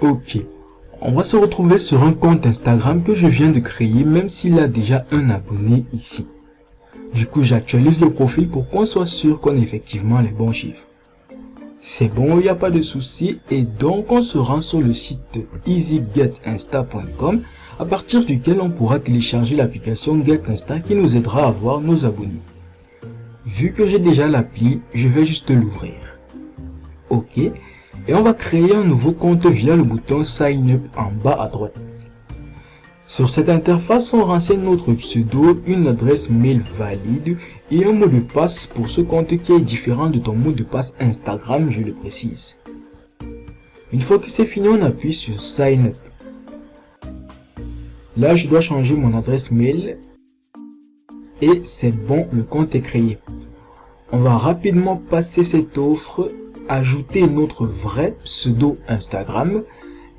Ok, on va se retrouver sur un compte Instagram que je viens de créer même s'il a déjà un abonné ici. Du coup, j'actualise le profil pour qu'on soit sûr qu'on ait effectivement les bons chiffres. C'est bon, il n'y a pas de souci et donc on se rend sur le site easygetinsta.com à partir duquel on pourra télécharger l'application GetInsta qui nous aidera à voir nos abonnés. Vu que j'ai déjà l'appli, je vais juste l'ouvrir. Ok, et on va créer un nouveau compte via le bouton Sign Up en bas à droite. Sur cette interface, on renseigne notre pseudo, une adresse mail valide et un mot de passe pour ce compte qui est différent de ton mot de passe Instagram, je le précise. Une fois que c'est fini, on appuie sur Sign Up. Là, je dois changer mon adresse mail et c'est bon, le compte est créé. On va rapidement passer cette offre, ajouter notre vrai pseudo Instagram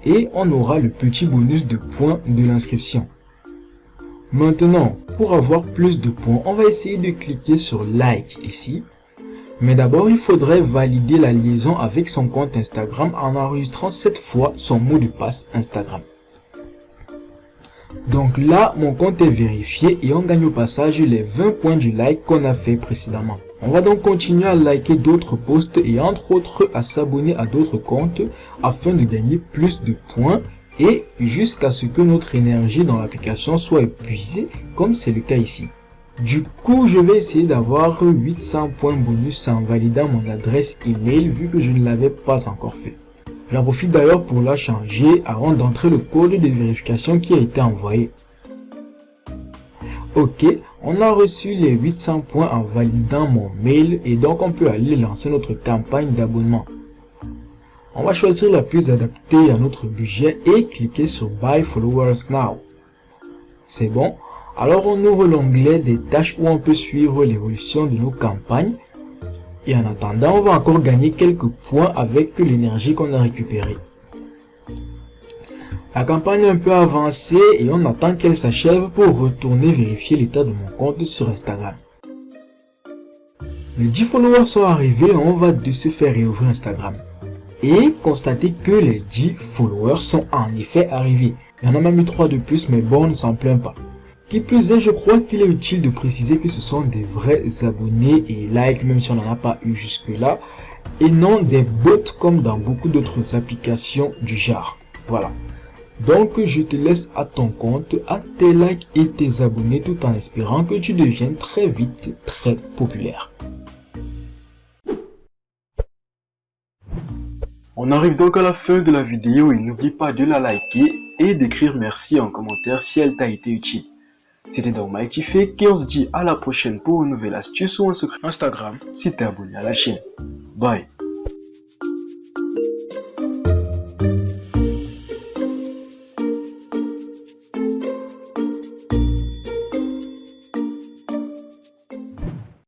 et on aura le petit bonus de points de l'inscription. Maintenant, pour avoir plus de points, on va essayer de cliquer sur Like ici. Mais d'abord, il faudrait valider la liaison avec son compte Instagram en enregistrant cette fois son mot de passe Instagram. Donc là, mon compte est vérifié et on gagne au passage les 20 points du like qu'on a fait précédemment. On va donc continuer à liker d'autres posts et entre autres à s'abonner à d'autres comptes afin de gagner plus de points et jusqu'à ce que notre énergie dans l'application soit épuisée comme c'est le cas ici. Du coup, je vais essayer d'avoir 800 points bonus en validant mon adresse email vu que je ne l'avais pas encore fait. J'en profite d'ailleurs pour la changer avant d'entrer le code de vérification qui a été envoyé. Ok, on a reçu les 800 points en validant mon mail et donc on peut aller lancer notre campagne d'abonnement. On va choisir la plus adaptée à notre budget et cliquer sur Buy Followers Now. C'est bon? Alors on ouvre l'onglet des tâches où on peut suivre l'évolution de nos campagnes. Et en attendant, on va encore gagner quelques points avec l'énergie qu'on a récupérée. La campagne est un peu avancée et on attend qu'elle s'achève pour retourner vérifier l'état de mon compte sur Instagram. Les 10 followers sont arrivés on va de se faire réouvrir Instagram. Et constater que les 10 followers sont en effet arrivés. Il y en a même eu 3 de plus mais bon on ne s'en plaint pas. Qui plus est, je crois qu'il est utile de préciser que ce sont des vrais abonnés et likes même si on n'en a pas eu jusque là. Et non des bots comme dans beaucoup d'autres applications du genre. Voilà. Donc je te laisse à ton compte, à tes likes et tes abonnés tout en espérant que tu deviennes très vite très populaire. On arrive donc à la fin de la vidéo et n'oublie pas de la liker et d'écrire merci en commentaire si elle t'a été utile. C'était donc Mighty Fake et on se dit à la prochaine pour une nouvelle astuce ou un secret Instagram si t'es abonné à la chaîne. Bye